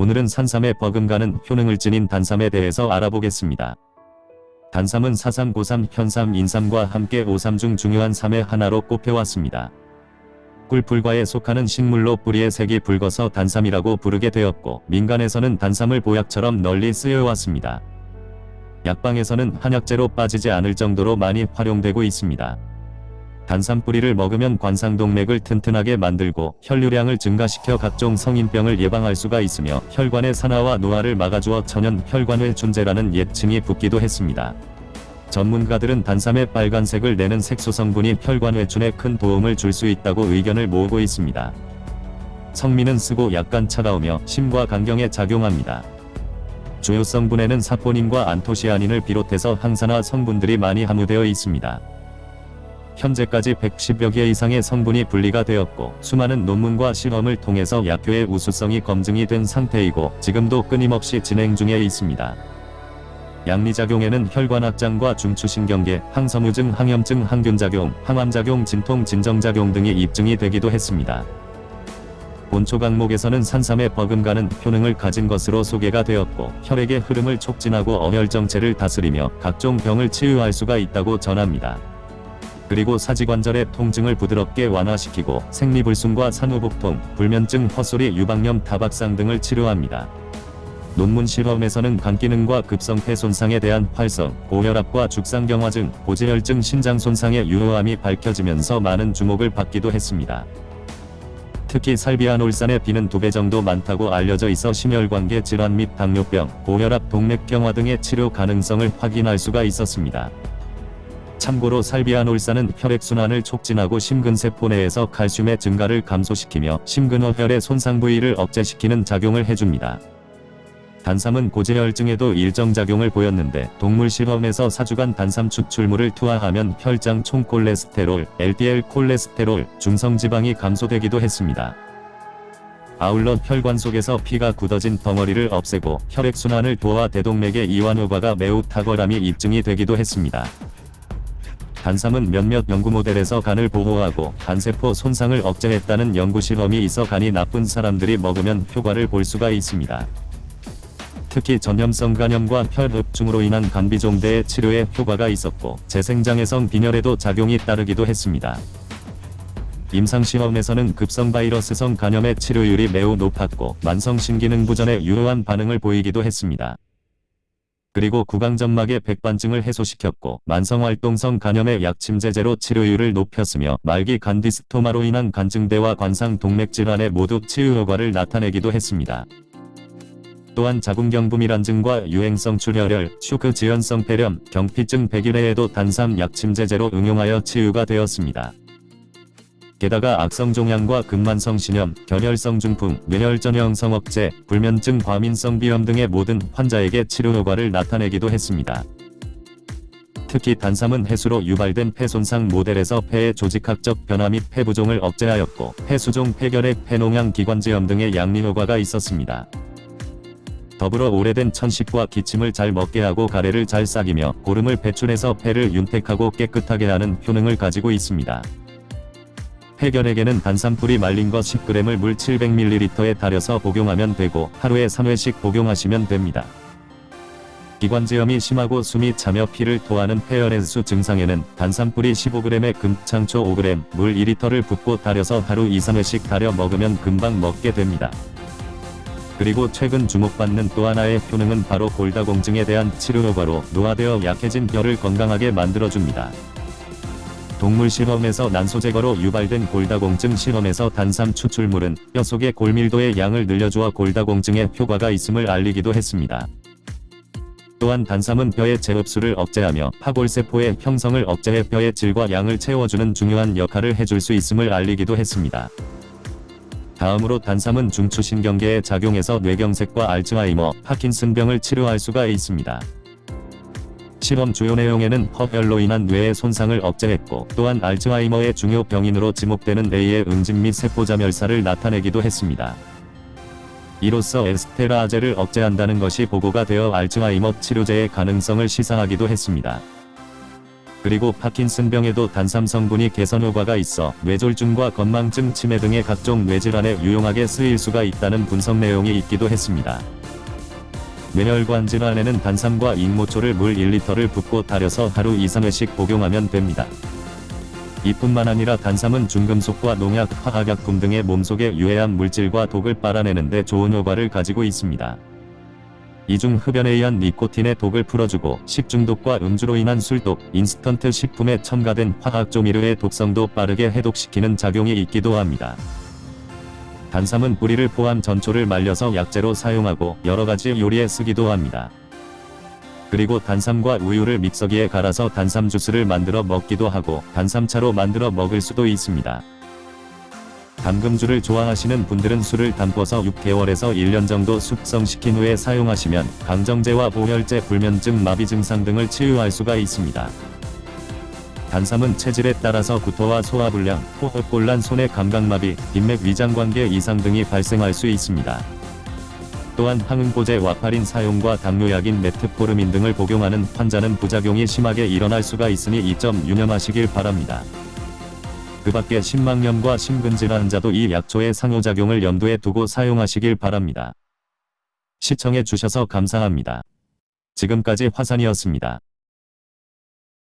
오늘은 산삼에 버금가는 효능을 지닌 단삼에 대해서 알아보겠습니다. 단삼은 사삼, 고삼, 현삼, 인삼과 함께 오삼 중 중요한 삼의 하나로 꼽혀왔습니다. 꿀불과에 속하는 식물로 뿌리의 색이 붉어서 단삼이라고 부르게 되었고 민간에서는 단삼을 보약처럼 널리 쓰여왔습니다. 약방에서는 한약재로 빠지지 않을 정도로 많이 활용되고 있습니다. 단삼 뿌리를 먹으면 관상동맥을 튼튼하게 만들고 혈류량을 증가시켜 각종 성인병을 예방할 수가 있으며 혈관의 산화와 노화를 막아주어 천연 혈관회 준재라는 옛칭이 붙기도 했습니다. 전문가들은 단삼의 빨간색을 내는 색소 성분이 혈관 회춘에 큰 도움을 줄 수 있다고 의견을 모으고 있습니다. 성미는 쓰고 약간 차가우며 심과 간경에 작용합니다. 주요 성분에는 사포닌과 안토시아닌을 비롯해서 항산화 성분들이 많이 함유되어 있습니다. 현재까지 110여 개 이상의 성분이 분리가 되었고 수많은 논문과 실험을 통해서 약효의 우수성이 검증이 된 상태이고 지금도 끊임없이 진행 중에 있습니다. 양리작용에는 혈관 확장과 중추신경계, 항섬유증, 항염증, 항균작용, 항암작용, 진통, 진정작용 등이 입증이 되기도 했습니다. 본초 강목에서는 산삼에 버금가는 효능을 가진 것으로 소개가 되었고 혈액의 흐름을 촉진하고 어혈정체를 다스리며 각종 병을 치유할 수가 있다고 전합니다. 그리고 사지관절의 통증을 부드럽게 완화시키고 생리불순과 산후복통, 불면증, 헛소리, 유방염, 다박상 등을 치료합니다. 논문 실험에서는 간기능과 급성폐 손상에 대한 활성, 고혈압과 죽상경화증, 고지혈증, 신장 손상의 유효함이 밝혀지면서 많은 주목을 받기도 했습니다. 특히 살비아놀산의 비는 두 배 정도 많다고 알려져 있어 심혈관계 질환 및 당뇨병, 고혈압, 동맥경화 등의 치료 가능성을 확인할 수가 있었습니다. 참고로 살비아놀산은 혈액순환을 촉진하고 심근세포 내에서 칼슘의 증가를 감소시키며 심근어혈의 손상 부위를 억제시키는 작용을 해줍니다. 단삼은 고지혈증에도 일정 작용을 보였는데 동물 실험에서 사주간 단삼 추출물을 투하하면 혈장 총 콜레스테롤, LDL 콜레스테롤, 중성지방이 감소되기도 했습니다. 아울러 혈관 속에서 피가 굳어진 덩어리를 없애고 혈액순환을 도와 대동맥의 이완 효과가 매우 탁월함이 입증이 되기도 했습니다. 단삼은 몇몇 연구 모델에서 간을 보호하고 간세포 손상을 억제했다는 연구 실험이 있어 간이 나쁜 사람들이 먹으면 효과를 볼 수가 있습니다. 특히 전염성 간염과 혈흡중으로 인한 간비종대의 치료에 효과가 있었고 재생장애성 빈혈에도 작용이 따르기도 했습니다. 임상시험에서는 급성 바이러스성 간염의 치료율이 매우 높았고 만성신기능 부전에 유효한 반응을 보이기도 했습니다. 그리고 구강점막의 백반증을 해소시켰고 만성활동성 간염의 약침제제로 치료율을 높였으며 말기 간디스토마로 인한 간증대와 관상 동맥 질환에 모두 치유 효과를 나타내기도 했습니다. 또한 자궁경부밀환 증과 유행성 출혈열, 슈크 지연성 폐렴, 경피증 백일해에도 단삼 약침제제로 응용하여 치유가 되었습니다. 게다가 악성 종양과 근만성 신염, 결혈성 중풍, 뇌혈전형 성억제, 불면증 과민성 비염 등의 모든 환자에게 치료 효과를 나타내기도 했습니다. 특히 단삼은 해수로 유발된 폐손상 모델에서 폐의 조직학적 변화 및 폐부종을 억제하였고 폐수종 폐결핵 폐농양 기관지염 등의 양리 효과가 있었습니다. 더불어 오래된 천식과 기침을 잘 먹게 하고 가래를 잘 싹이며 고름을 배출해서 폐를 윤택하고 깨끗하게 하는 효능을 가지고 있습니다. 해결에게는 단삼뿌리 말린 것 10g을 물 700ml에 달여서 복용하면 되고 하루에 3회씩 복용하시면 됩니다. 기관지염이 심하고 숨이 차며 피를 토하는 폐혈해수 증상에는 단삼뿌리 15g에 금창초 5g, 물 2리터를 붓고 달여서 하루 2-3회씩 달여 먹으면 금방 먹게 됩니다. 그리고 최근 주목받는 또 하나의 효능은 바로 골다공증에 대한 치료 효과로 노화되어 약해진 뼈를 건강하게 만들어줍니다. 동물 실험에서 난소 제거로 유발된 골다공증 실험에서 단삼 추출물은 뼈 속의 골밀도의 양을 늘려주어 골다공증에 효과가 있음을 알리기도 했습니다. 또한 단삼은 뼈의 재흡수를 억제하며 파골세포의 형성을 억제해 뼈의 질과 양을 채워주는 중요한 역할을 해줄 수 있음을 알리기도 했습니다. 다음으로 단삼은 중추신경계에 작용해서 뇌경색과 알츠하이머, 파킨슨병을 치료할 수가 있습니다. 실험 주요 내용에는 허혈로 인한 뇌의 손상을 억제했고 또한 알츠하이머의 중요 병인으로 지목되는 뇌의 응집 및 세포자멸사를 나타내기도 했습니다. 이로써 에스테라아제를 억제한다는 것이 보고가 되어 알츠하이머 치료제의 가능성을 시사하기도 했습니다. 그리고 파킨슨병에도 단삼 성분이 개선 효과가 있어 뇌졸중과 건망증 치매 등의 각종 뇌질환에 유용하게 쓰일 수가 있다는 분석 내용이 있기도 했습니다. 뇌혈관 질환에는 단삼과 익모초를 물 1리터를 붓고 달여서 하루 2, 3회씩 복용하면 됩니다. 이뿐만 아니라 단삼은 중금속과 농약, 화학약품 등의 몸속의 유해한 물질과 독을 빨아내는 데 좋은 효과를 가지고 있습니다. 이중 흡연에 의한 니코틴의 독을 풀어주고 식중독과 음주로 인한 술독, 인스턴트 식품에 첨가된 화학 조미료의 독성도 빠르게 해독시키는 작용이 있기도 합니다. 단삼은 뿌리를 포함 전초를 말려서 약재로 사용하고 여러가지 요리에 쓰기도 합니다. 그리고 단삼과 우유를 믹서기에 갈아서 단삼 주스를 만들어 먹기도 하고 단삼차로 만들어 먹을 수도 있습니다. 담금주를 좋아하시는 분들은 술을 담궈서 6개월에서 1년 정도 숙성시킨 후에 사용하시면 강정제와 보혈제, 불면증, 마비 증상 등을 치유할 수가 있습니다. 단삼은 체질에 따라서 구토와 소화불량, 호흡곤란, 손의 감각마비, 인맥 위장관계 이상 등이 발생할 수 있습니다. 또한 항응고제 와파린 사용과 당뇨약인 메트포르민 등을 복용하는 환자는 부작용이 심하게 일어날 수가 있으니 이 점 유념하시길 바랍니다. 그 밖에 심막염과 심근질환 환자도 이 약초의 상호작용을 염두에 두고 사용하시길 바랍니다. 시청해 주셔서 감사합니다. 지금까지 화산이었습니다.